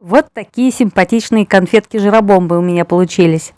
Вот такие симпатичные конфетки-жиробомбы у меня получились.